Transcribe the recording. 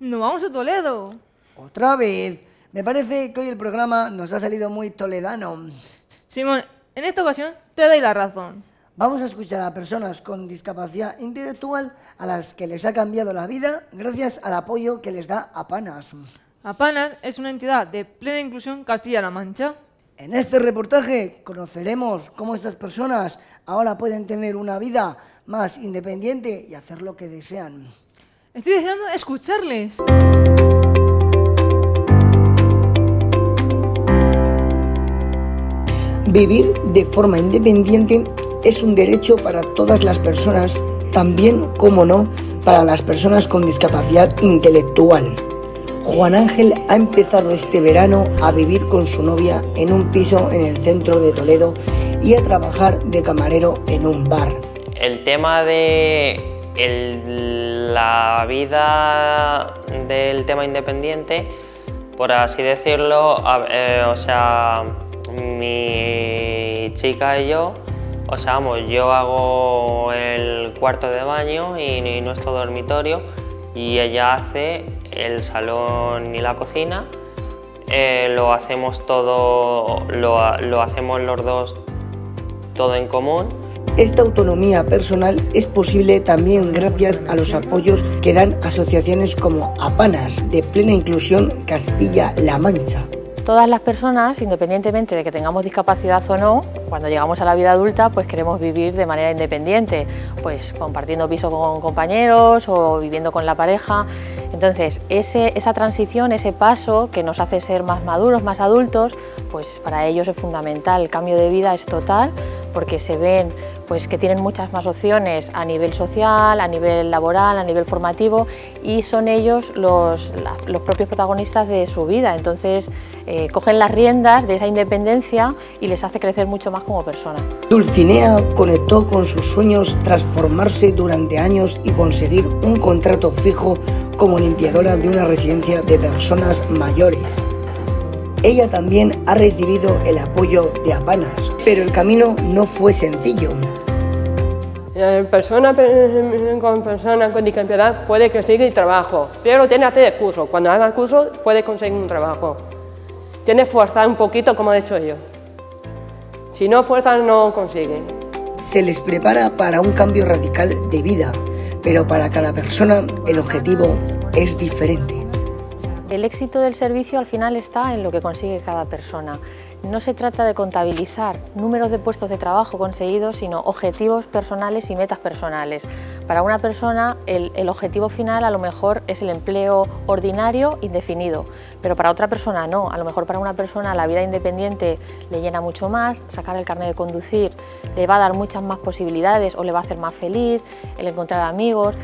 ¡Nos vamos a Toledo! Otra vez. Me parece que hoy el programa nos ha salido muy toledano. Simón, en esta ocasión te doy la razón. Vamos a escuchar a personas con discapacidad intelectual a las que les ha cambiado la vida gracias al apoyo que les da Apanas. Apanas es una entidad de plena inclusión Castilla-La Mancha. En este reportaje conoceremos cómo estas personas ahora pueden tener una vida más independiente y hacer lo que desean. Estoy deseando escucharles. Vivir de forma independiente es un derecho para todas las personas, también, como no, para las personas con discapacidad intelectual. Juan Ángel ha empezado este verano a vivir con su novia en un piso en el centro de Toledo y a trabajar de camarero en un bar. El tema de la vida del tema independiente, por así decirlo, eh, o sea, mi chica y yo, o sea, vamos, yo hago el cuarto de baño y, nuestro dormitorio y ella hace el salón y la cocina. Eh, lo hacemos todo, lo hacemos los dos todo en común esta autonomía personal es posible también gracias a los apoyos que dan asociaciones como APANAS, de plena inclusión Castilla-La Mancha. Todas las personas, independientemente de que tengamos discapacidad o no, cuando llegamos a la vida adulta, pues queremos vivir de manera independiente, pues compartiendo piso con compañeros o viviendo con la pareja. Entonces, esa transición, ese paso que nos hace ser más maduros, más adultos, pues para ellos es fundamental. El cambio de vida es total porque se ven pues que tienen muchas más opciones a nivel social, a nivel laboral, a nivel formativo y son ellos los, los propios protagonistas de su vida. Entonces eh, cogen las riendas de esa independencia y les hace crecer mucho más como personas. Dulcinea conectó con sus sueños transformarse durante años y conseguir un contrato fijo como limpiadora de una residencia de personas mayores. Ella también ha recibido el apoyo de Apanas, pero el camino no fue sencillo. Persona con persona con discapacidad puede conseguir trabajo, pero tiene que hacer el curso. Cuando haga el curso puede conseguir un trabajo. Tiene que forzar un poquito como he hecho yo. Si no fuerza no consigue. Se les prepara para un cambio radical de vida, pero para cada persona el objetivo es diferente. El éxito del servicio al final está en lo que consigue cada persona. No se trata de contabilizar números de puestos de trabajo conseguidos, sino objetivos personales y metas personales. Para una persona el, objetivo final a lo mejor es el empleo ordinario indefinido, pero para otra persona no. A lo mejor para una persona la vida independiente le llena mucho más, sacar el carnet de conducir le va a dar muchas más posibilidades o le va a hacer más feliz, el encontrar amigos.